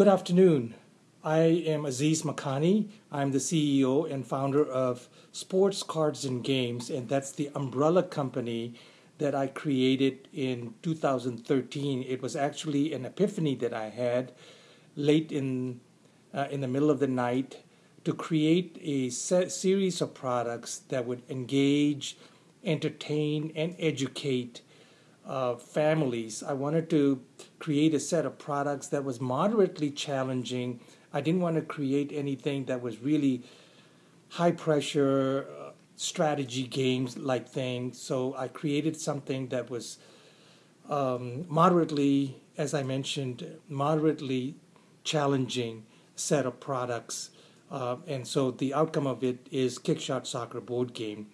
Good afternoon. I am Aziz Makani. I'm the CEO and founder of Sports Cards and Games, and that's the umbrella company that I created in 2013. It was actually an epiphany that I had late in uh, in the middle of the night to create a series of products that would engage, entertain, and educate uh, families. I wanted to create a set of products that was moderately challenging. I didn't want to create anything that was really high pressure uh, strategy games like thing. So I created something that was um, moderately, as I mentioned, moderately challenging set of products. Uh, and so the outcome of it is Kickshot Soccer board game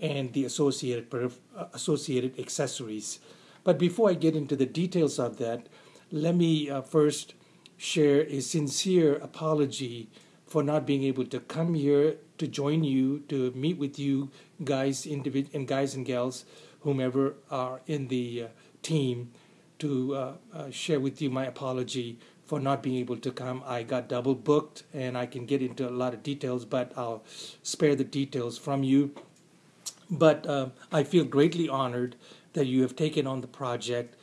and the associated uh, associated accessories. But before I get into the details of that, let me uh, first share a sincere apology for not being able to come here to join you to meet with you guys individ- and guys and gals whomever are in the uh, team to uh, uh, share with you my apology for not being able to come. I got double booked and I can get into a lot of details, but I'll spare the details from you. But uh, I feel greatly honored that you have taken on the project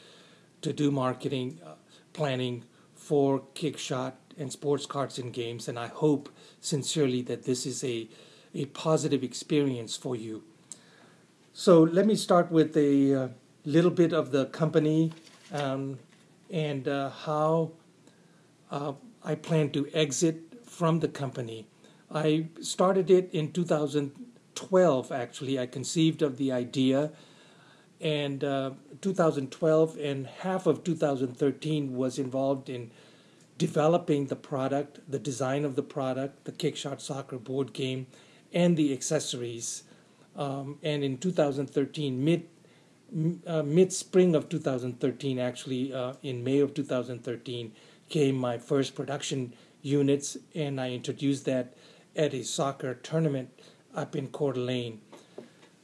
to do marketing uh, planning for Kickshot and sports cards and games. And I hope sincerely that this is a, a positive experience for you. So let me start with a uh, little bit of the company um, and uh, how uh, I plan to exit from the company. I started it in 2012, actually. I conceived of the idea, and uh, 2012 and half of 2013 was involved in developing the product, the design of the product, the Kickshot Soccer board game, and the accessories. Um, and in 2013, mid uh, mid spring of 2013, actually uh, in May of 2013, came my first production units, and I introduced that at a soccer tournament up in Coeur d'Alene.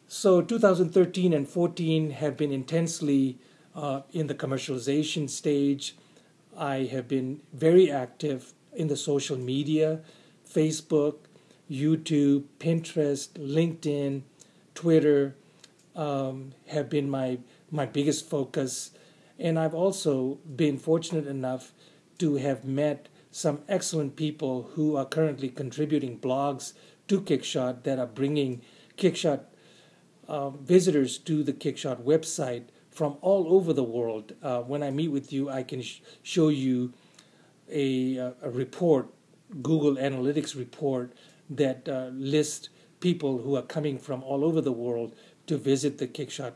So 2013 and 14 have been intensely uh, in the commercialization stage. I have been very active in the social media, Facebook, YouTube, Pinterest, LinkedIn, Twitter um, have been my my biggest focus, and I've also been fortunate enough to have met some excellent people who are currently contributing blogs to Kickshot that are bringing Kickshot uh, visitors to the Kickshot website from all over the world. Uh, when I meet with you, I can sh- show you a, uh, a, report, Google Analytics report, that uh, lists people who are coming from all over the world to visit the Kickshot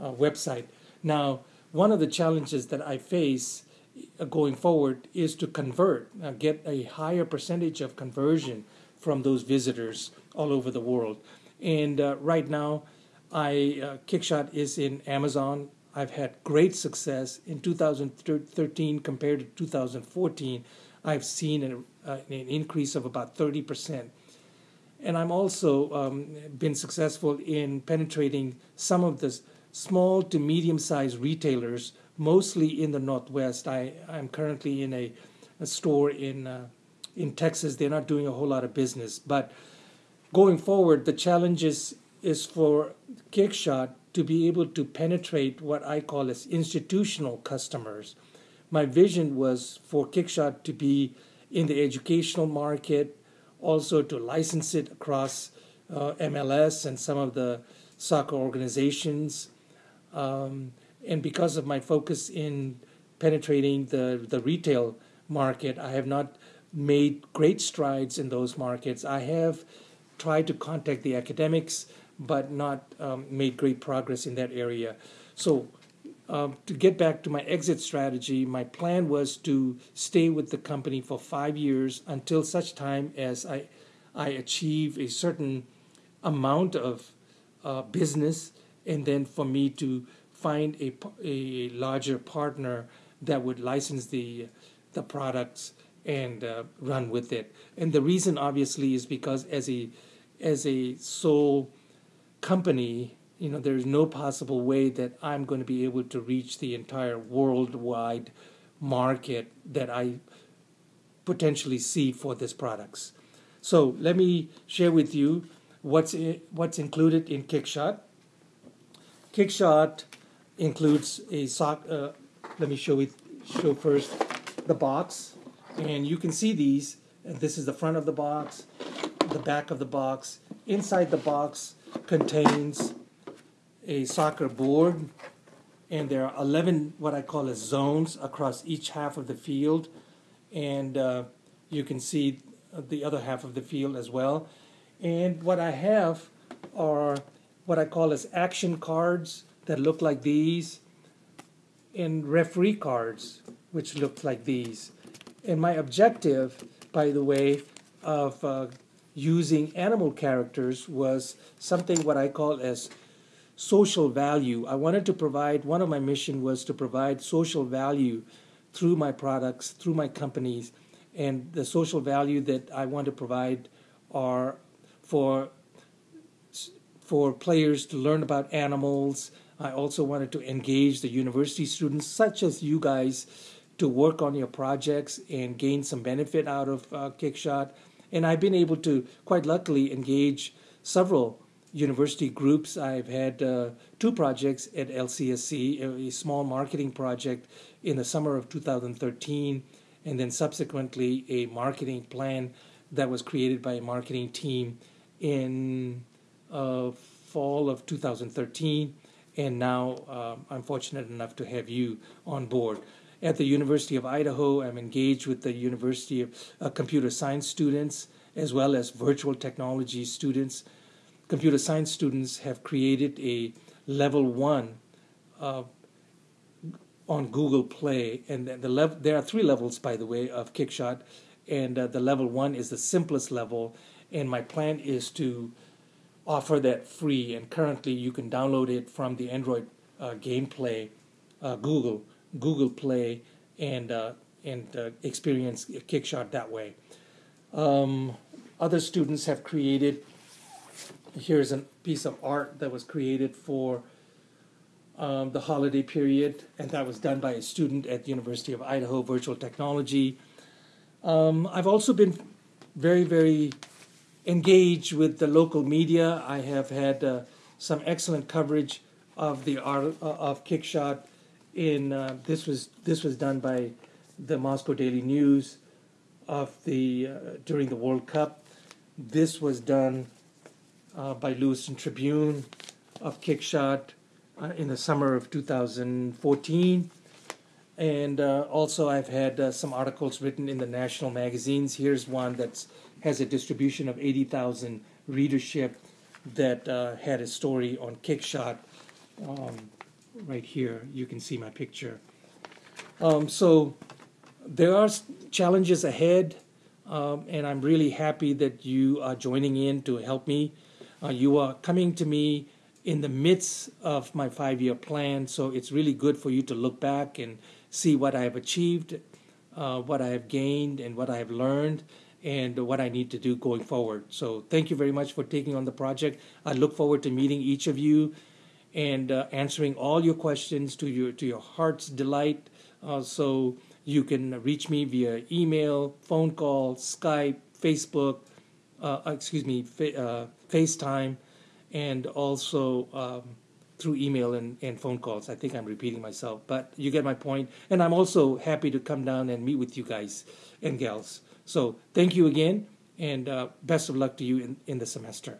uh, website. Now, one of the challenges that I face uh, going forward is to convert, uh, get a higher percentage of conversion from those visitors all over the world. And uh, right now, I uh, Kickshot is in Amazon. I've had great success in 2013 compared to 2014. I've seen an, uh, an increase of about 30 percent. And I'm also um, been successful in penetrating some of the small to medium-sized retailers mostly in the Northwest. I, I'm currently in a, a store in, uh, in Texas. They're not doing a whole lot of business. But going forward, the challenge is, is for Kickshot to be able to penetrate what I call as institutional customers. My vision was for Kickshot to be in the educational market, also to license it across uh, MLS and some of the soccer organizations. Um, and because of my focus in penetrating the, the retail market, I have not made great strides in those markets. I have tried to contact the academics, but not um, made great progress in that area. So, um, to get back to my exit strategy, my plan was to stay with the company for five years until such time as I, I achieve a certain amount of uh, business, and then for me to find a, a larger partner that would license the the products and uh, run with it. And the reason, obviously, is because as a as a sole company, you know, there's no possible way that I'm going to be able to reach the entire worldwide market that I potentially see for these products. So let me share with you what's what's included in Kickshot. Kickshot includes a sock. Uh, let me show it. Show first the box, and you can see these. This is the front of the box, the back of the box. Inside the box contains a soccer board, and there are 11 what I call as zones across each half of the field, and uh, you can see the other half of the field as well. And what I have are what I call as action cards that look like these, and referee cards which look like these. And my objective, by the way, of uh, using animal characters was something what I call as social value. I wanted to provide, one of my mission was to provide social value through my products, through my companies, and the social value that I want to provide are for for players to learn about animals. I also wanted to engage the university students, such as you guys, to work on your projects and gain some benefit out of uh, Kickshot. And I've been able to, quite luckily, engage several university groups. I've had uh, two projects at LCSC, a small marketing project in the summer of 2013, and then subsequently a marketing plan that was created by a marketing team in uh, fall of 2013. And now uh, I'm fortunate enough to have you on board. At the University of Idaho, I'm engaged with the University of uh, Computer Science students as well as virtual technology students. Computer science students have created a level one uh, on Google Play, and the level there are three levels, by the way, of Kickshot, and uh, the level one is the simplest level, and my plan is to offer that free. And currently, you can download it from the Android uh, Gameplay, uh, Google Google Play, and uh, and uh, experience Kickshot that way. Um, other students have created. Here's a piece of art that was created for um, the holiday period, and that was done by a student at the University of Idaho Virtual Technology. Um, I've also been very, very engaged with the local media. I have had uh, some excellent coverage of the art uh, of Kickshot. In uh, this was this was done by the Moscow Daily News of the uh, during the World Cup. This was done uh, by Lewiston Tribune of Kickshot uh, in the summer of 2014. And uh, also, I've had uh, some articles written in the national magazines. Here's one that has a distribution of 80,000 readership that had a story on Kickshot. Um, right here, you can see my picture. Um, so, there are challenges ahead, um, and I'm really happy that you are joining in to help me. Uh, you are coming to me in the midst of my five year plan. So it's really good for you to look back and see what I have achieved, uh, what I have gained, and what I have learned, and what I need to do going forward. So thank you very much for taking on the project. I look forward to meeting each of you and uh, answering all your questions to your to your heart's delight. Uh, so you can reach me via email, phone call, Skype, Facebook, uh, excuse me, fa- uh, FaceTime and also um, through email and, and phone calls. I think I'm repeating myself, but you get my point. And I'm also happy to come down and meet with you guys and gals. So thank you again, and uh, best of luck to you in, in the semester.